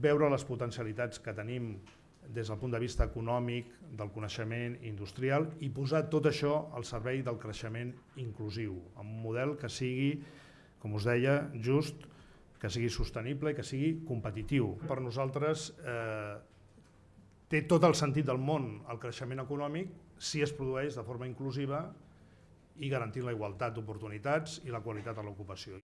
veure les potencialitats que tenim des del punt de vista econòmic, del coneixement industrial i posar tot això al servei del creixement inclusiu, amb un model que sigui, com us deia, just, que sigui sostenible i que sigui competitiu. Per nosaltres eh, té tot el sentit del món el creixement econòmic si es produeix de forma inclusiva i garantint la igualtat d'oportunitats i la qualitat de l'ocupació.